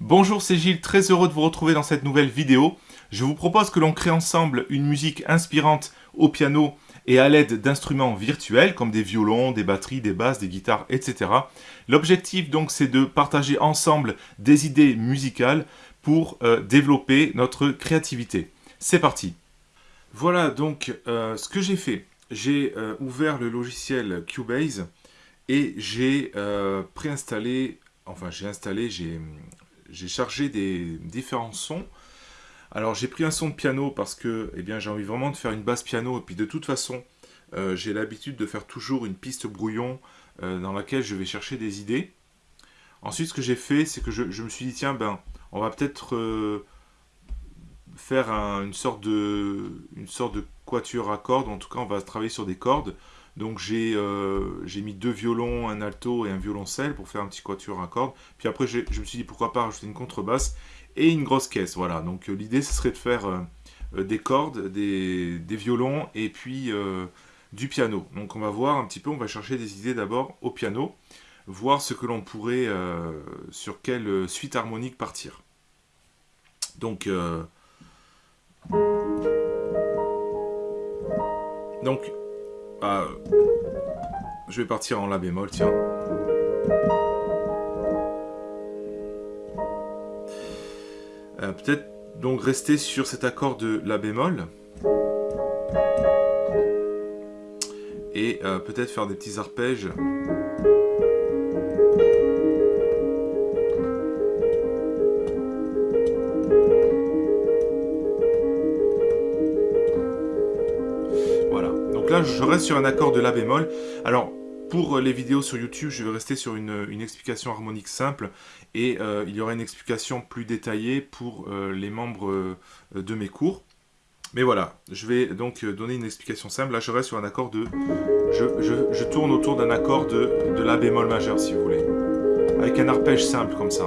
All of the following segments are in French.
Bonjour, c'est Gilles, très heureux de vous retrouver dans cette nouvelle vidéo. Je vous propose que l'on crée ensemble une musique inspirante au piano et à l'aide d'instruments virtuels comme des violons, des batteries, des basses, des guitares, etc. L'objectif donc c'est de partager ensemble des idées musicales pour euh, développer notre créativité. C'est parti Voilà donc euh, ce que j'ai fait. J'ai euh, ouvert le logiciel Cubase et j'ai préinstallé, enfin j'ai installé, j'ai j'ai chargé des différents sons. Alors j'ai pris un son de piano parce que eh j'ai envie vraiment de faire une basse piano et puis de toute façon euh, j'ai l'habitude de faire toujours une piste brouillon euh, dans laquelle je vais chercher des idées. Ensuite ce que j'ai fait c'est que je, me suis dit tiens ben on va peut-être euh, faire une, sorte de, une sorte de quatuor à cordes, en tout cas on va travailler sur des cordes. Donc euh, j'ai mis deux violons, un alto et un violoncelle pour faire un petit quatuor à cordes. Puis après je me suis dit pourquoi pas rajouter une contrebasse et une grosse caisse. Voilà, donc euh, l'idée ce serait de faire euh, des cordes, des, violons et puis du piano. Donc on va voir un petit peu, on va chercher des idées d'abord au piano, voir ce que l'on pourrait, sur quelle suite harmonique partir. Donc... donc ah, je vais partir en La bémol, tiens. Euh, peut-être donc rester sur cet accord de La bémol. Et euh, peut-être faire des petits arpèges. Je reste sur un accord de La bémol. Alors, pour les vidéos sur YouTube, je vais rester sur une, explication harmonique simple et euh, il y aura une explication plus détaillée pour euh, les membres euh, de mes cours. Mais voilà, je vais donc donner une explication simple. Là, je reste sur un accord de... Je, tourne autour d'un accord de, de La bémol majeur, si vous voulez. Avec un arpège simple, comme ça.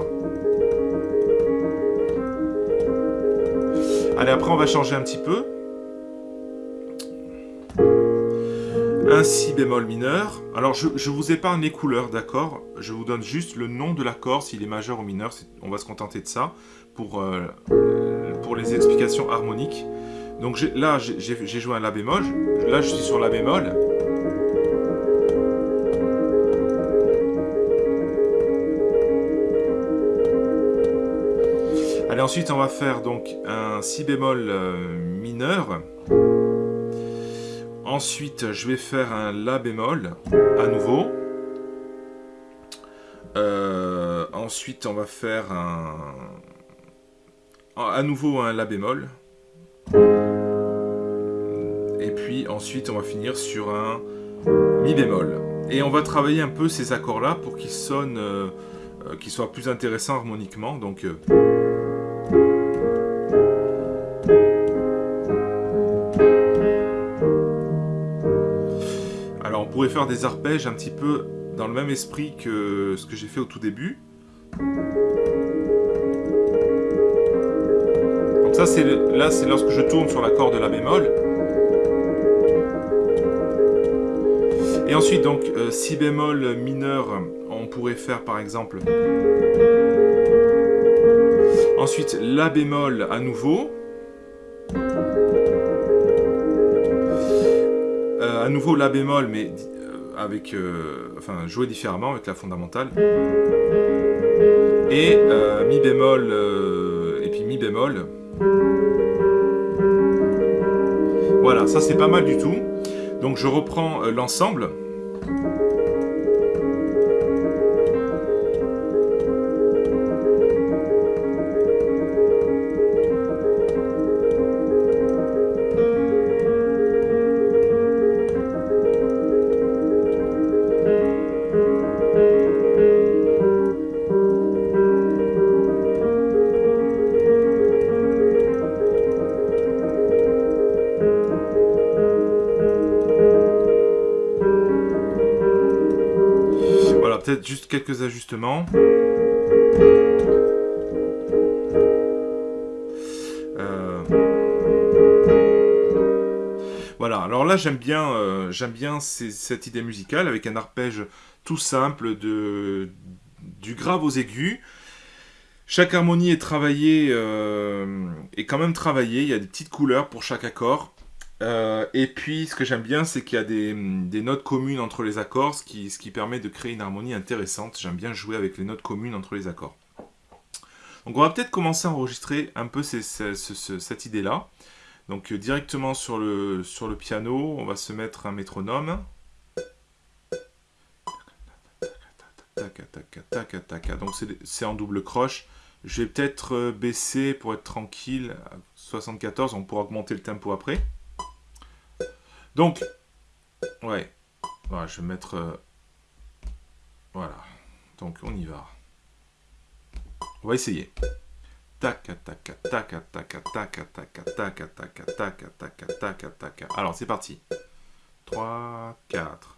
Allez, après, on va changer un petit peu. Un si bémol mineur. Alors, je, vous épargne les couleurs, d'accord? Je vous donne juste le nom de l'accord, s'il est majeur ou mineur. On va se contenter de ça pour, euh, les explications harmoniques. Donc là, j'ai joué un La bémol. Là, je suis sur La bémol. Allez, ensuite, on va faire donc un Si bémol euh, mineur. Ensuite, je vais faire un La bémol, à nouveau. Euh, ensuite, on va faire un... À nouveau un La bémol. Et puis ensuite, on va finir sur un Mi bémol. Et on va travailler un peu ces accords-là pour qu'ils sonnent... Euh, euh, qu'ils soient plus intéressants harmoniquement. Donc... faire des arpèges un petit peu dans le même esprit que ce que j'ai fait au tout début. Donc ça, c'est là, c'est lorsque je tourne sur l'accord de la bémol. Et ensuite, donc, euh, si bémol mineur, on pourrait faire par exemple... Ensuite, la bémol à nouveau. Euh, à nouveau la bémol, mais avec, euh, enfin, jouer différemment avec la fondamentale. Et euh, mi bémol euh, et puis mi bémol. Voilà, ça c'est pas mal du tout. Donc je reprends l'ensemble. Juste quelques ajustements. Euh, voilà, alors là j'aime bien, euh, bien cette idée musicale avec un arpège tout simple de, du grave aux aigus. Chaque harmonie est travaillée, euh, est quand même travaillée, il y a des petites couleurs pour chaque accord. Euh, et puis, ce que j'aime bien, c'est qu'il y a des, notes communes entre les accords, ce qui, permet de créer une harmonie intéressante. J'aime bien jouer avec les notes communes entre les accords. Donc, on va peut-être commencer à enregistrer un peu cette idée-là. Donc, directement sur le, sur le piano, on va se mettre un métronome. Donc, c'est en double croche. Je vais peut-être euh, baisser pour être tranquille. 74, on pourra augmenter le tempo après. Donc, ouais. Je vais mettre... Euh, voilà. Donc, on y va. On va essayer. Alors, c'est parti. 3, 4.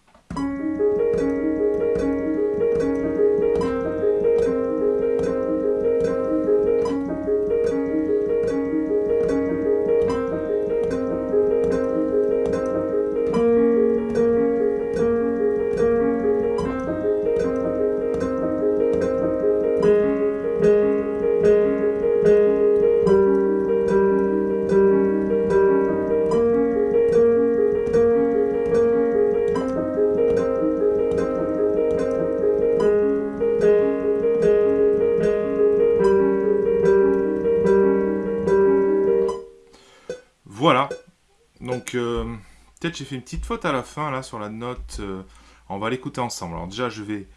Peut-être j'ai fait une petite faute à la fin, là, sur la note. Euh, on va l'écouter ensemble. Alors déjà, je vais...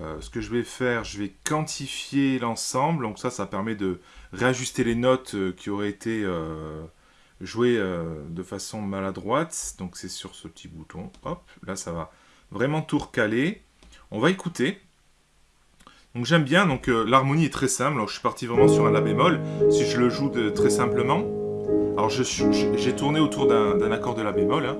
Euh, ce que je vais faire, je vais quantifier l'ensemble. Donc ça, ça permet de réajuster les notes qui auraient été jouées de façon maladroite. Donc c'est sur ce petit bouton. Hop, là, ça va vraiment tout recaler. On va écouter. Donc j'aime bien, donc l'harmonie est très simple. Alors, je suis parti vraiment sur un La bémol. Si je le joue de, très simplement... Alors j'ai tourné autour d'un accord de la bémol. Hein.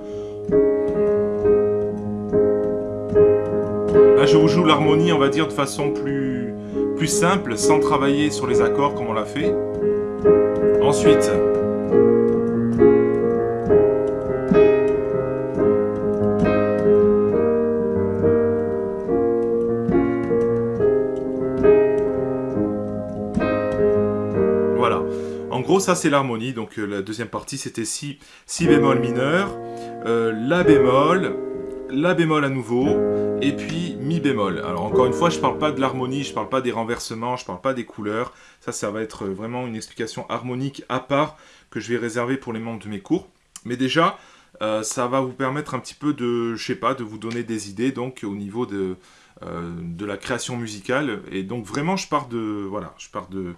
Là je vous joue l'harmonie on va dire de façon plus, plus simple, sans travailler sur les accords comme on l'a fait. Ensuite, ça c'est l'harmonie. Donc euh, la deuxième partie, c'était si, si bémol mineur, euh, La bémol, La bémol à nouveau, et puis Mi bémol. Alors encore une fois, je parle pas de l'harmonie, je parle pas des renversements, je parle pas des couleurs. Ça, ça va être vraiment une explication harmonique à part que je vais réserver pour les membres de mes cours. Mais déjà, euh, ça va vous permettre un petit peu de, je sais pas, de vous donner des idées donc au niveau de, de la création musicale. Et donc vraiment, je pars de, voilà, je pars de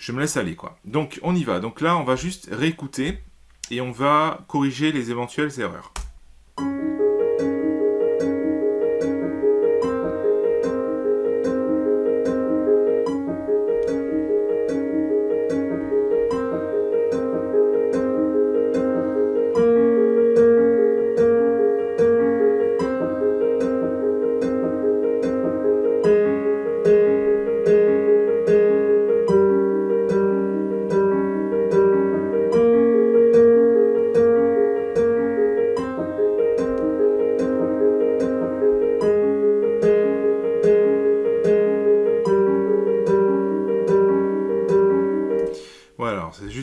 je me laisse aller quoi. Donc on y va. Donc là on va juste réécouter et on va corriger les éventuelles erreurs.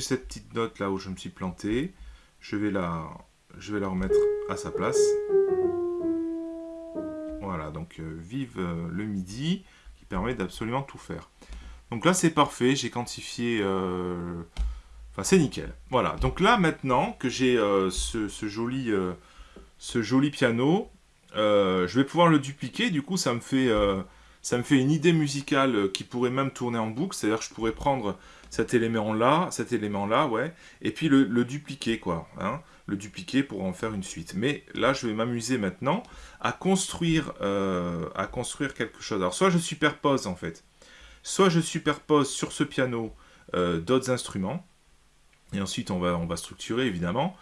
Cette petite note là où je me suis planté. Je vais la, je vais la remettre à sa place. Voilà, donc euh, vive euh, le midi qui permet d'absolument tout faire. Donc là c'est parfait, j'ai quantifié... Euh, enfin c'est nickel. Voilà, donc là maintenant que j'ai ce, ce, joli, ce joli piano, je vais pouvoir le dupliquer, du coup ça me fait ça me fait une idée musicale qui pourrait même tourner en boucle, c'est-à-dire que je pourrais prendre cet élément-là, cet élément-là, ouais, et puis le, dupliquer, quoi, hein, le dupliquer pour en faire une suite. Mais là, je vais m'amuser maintenant à construire, euh, à construire quelque chose. Alors, soit je superpose, en fait, soit je superpose sur ce piano euh, d'autres instruments, et ensuite on va, on va structurer, évidemment,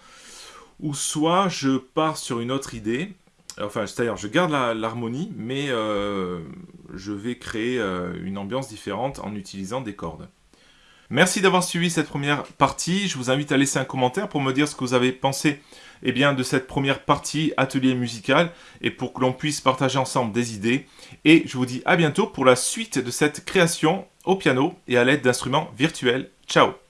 ou soit je pars sur une autre idée, Enfin, c'est-à-dire, je garde l'harmonie, mais euh, je vais créer euh, une ambiance différente en utilisant des cordes. Merci d'avoir suivi cette première partie. Je vous invite à laisser un commentaire pour me dire ce que vous avez pensé eh de cette première partie atelier musical et pour que l'on puisse partager ensemble des idées. Et je vous dis à bientôt pour la suite de cette création au piano et à l'aide d'instruments virtuels. Ciao